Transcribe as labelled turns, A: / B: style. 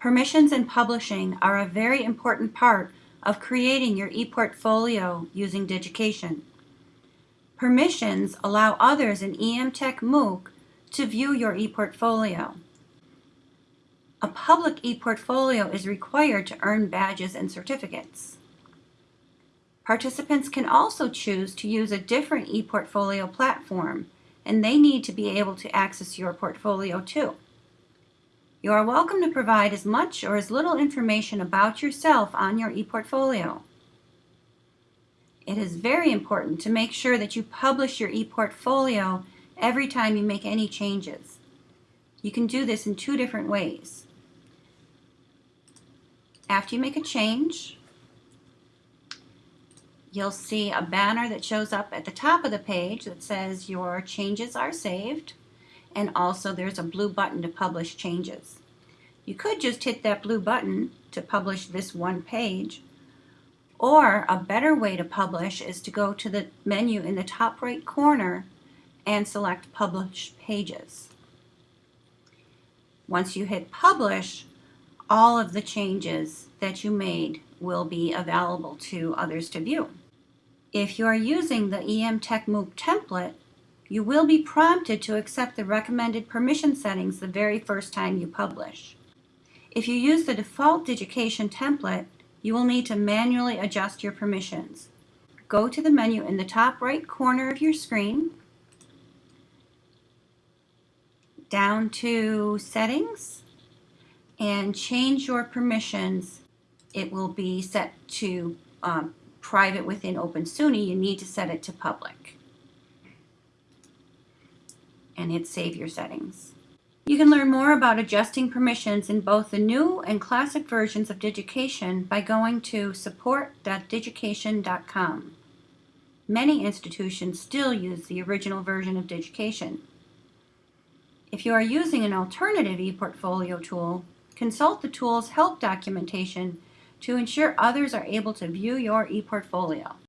A: Permissions and publishing are a very important part of creating your ePortfolio using Digication. Permissions allow others in EMTech MOOC to view your ePortfolio. A public ePortfolio is required to earn badges and certificates. Participants can also choose to use a different ePortfolio platform, and they need to be able to access your portfolio too. You are welcome to provide as much or as little information about yourself on your ePortfolio. It is very important to make sure that you publish your ePortfolio every time you make any changes. You can do this in two different ways. After you make a change, you'll see a banner that shows up at the top of the page that says your changes are saved and also there's a blue button to publish changes. You could just hit that blue button to publish this one page or a better way to publish is to go to the menu in the top right corner and select publish pages. Once you hit publish, all of the changes that you made will be available to others to view. If you are using the EM Tech MOOC template, you will be prompted to accept the recommended permission settings the very first time you publish. If you use the default Digication template, you will need to manually adjust your permissions. Go to the menu in the top right corner of your screen, down to Settings, and change your permissions. It will be set to um, private within OpenSUNY, you need to set it to public. And hit Save Your Settings. You can learn more about adjusting permissions in both the new and classic versions of Digication by going to support.digication.com. Many institutions still use the original version of Digication. If you are using an alternative ePortfolio tool, consult the tool's help documentation to ensure others are able to view your ePortfolio.